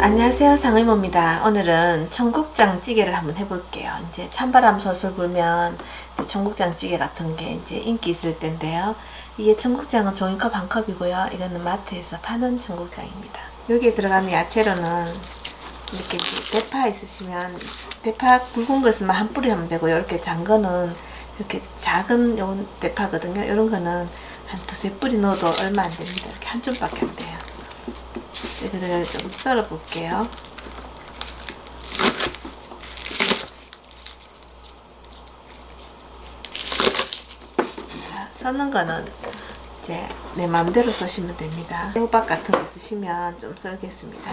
안녕하세요 상의모입니다. 오늘은 청국장 찌개를 한번 해볼게요. 이제 찬바람 솔솔 불면 청국장 찌개 같은 게 이제 인기 있을 텐데요. 이게 청국장은 종이컵 한 컵이고요. 이거는 마트에서 파는 청국장입니다. 여기에 들어가는 야채로는 이렇게 대파 있으시면 대파 굵은 것만 한 뿌리 하면 되고요. 이렇게 장 거는 이렇게 작은 요 대파거든요. 이런 거는 한 두세 뿌리 넣어도 얼마 안 됩니다 줌밖에 안 돼요 얘들을 좀 썰어 볼게요. 자, 써는 거는 이제 내 마음대로 써시면 됩니다. 호박 같은 거 쓰시면 좀 썰겠습니다.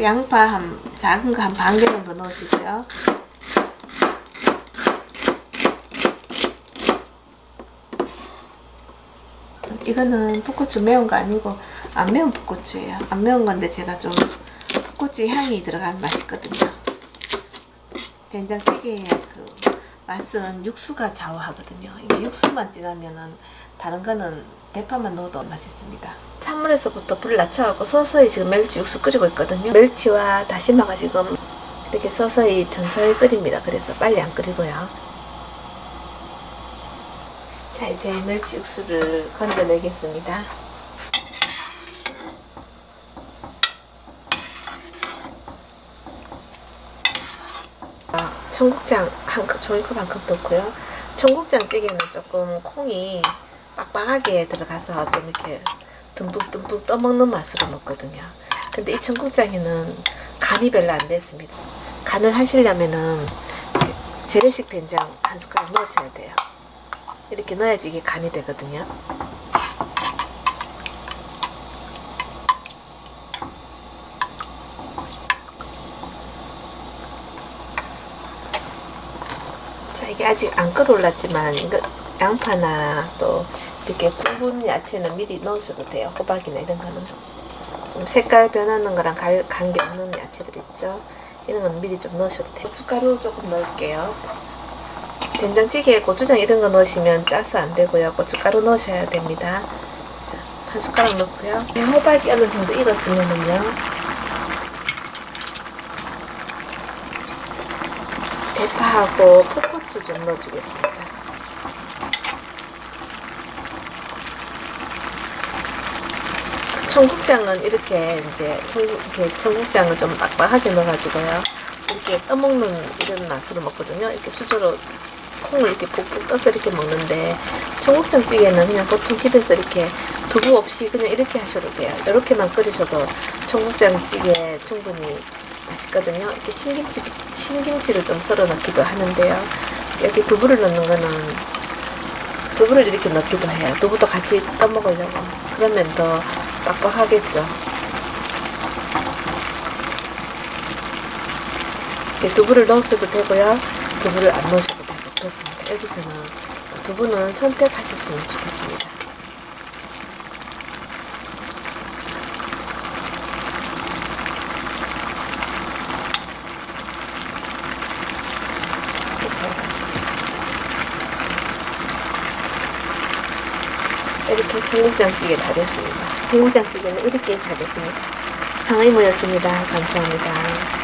양파 한 작은 거 한 반 개 정도 넣으시고요. 이거는 풋고추 매운 거 아니고 안 매운 풋고추예요. 안 매운 건데 제가 좀 풋고추 향이 들어가면 맛있거든요. 된장찌개의 그 맛은 육수가 좌우하거든요. 이게 육수만 진하면은 다른 거는 대파만 넣어도 맛있습니다. 찬물에서부터 불을 낮춰갖고 서서히 지금 멸치 육수 끓이고 있거든요. 멸치와 다시마가 지금 이렇게 서서히 천천히 끓입니다. 그래서 빨리 안 끓이고요. 자 이제 멸치 육수를 건져내겠습니다. 청국장 한 컵, 종이컵 한 컵 넣고요. 청국장 찌개는 조금 콩이 빡빡하게 들어가서 좀 이렇게 듬뿍듬뿍 떠먹는 맛으로 먹거든요. 근데 이 청국장에는 간이 별로 안 됐습니다. 간을 하시려면은 재래식 된장 한 숟가락 넣으셔야 돼요. 이렇게 넣어야지 이게 간이 되거든요. 자 이게 아직 안 끓어올랐지만 양파나 또 이렇게 굵은 야채는 미리 넣으셔도 돼요. 호박이나 이런 거는 좀 색깔 변하는 거랑 관계없는 야채들 있죠. 이런 건 미리 좀 넣으셔도 돼요. 고춧가루 조금 넣을게요. 된장찌개에 고추장 이런 거 넣으시면 짜서 안 되고요. 고춧가루 넣으셔야 됩니다. 자, 한 숟가락 넣고요. 호박이 어느 정도 익었으면은요. 대파하고 풋고추 좀 넣어주겠습니다. 청국장은 이렇게 이제 청국, 청국장을 좀 빡빡하게 넣어가지고요. 이렇게 떠먹는 이런 맛으로 먹거든요. 이렇게 수저로 콩을 이렇게 푹푹 떠서 이렇게 먹는데 청국장찌개는 그냥 보통 집에서 이렇게 두부 없이 그냥 이렇게 하셔도 돼요. 이렇게만 끓이셔도 청국장찌개 충분히 맛있거든요. 이렇게 신김치, 신김치를 좀 썰어 넣기도 하는데요. 여기 두부를 넣는 거는 두부를 이렇게 넣기도 해요. 두부도 같이 떠먹으려고. 그러면 더 빡빡하겠죠. 이렇게 두부를 넣으셔도 되고요. 두부를 안 넣으셔도 그렇습니다. 여기서는 두 분은 선택하셨으면 좋겠습니다. 이렇게 청국장찌개 다 됐습니다. 청국장찌개는 이렇게 다 됐습니다. 상의모였습니다. 감사합니다.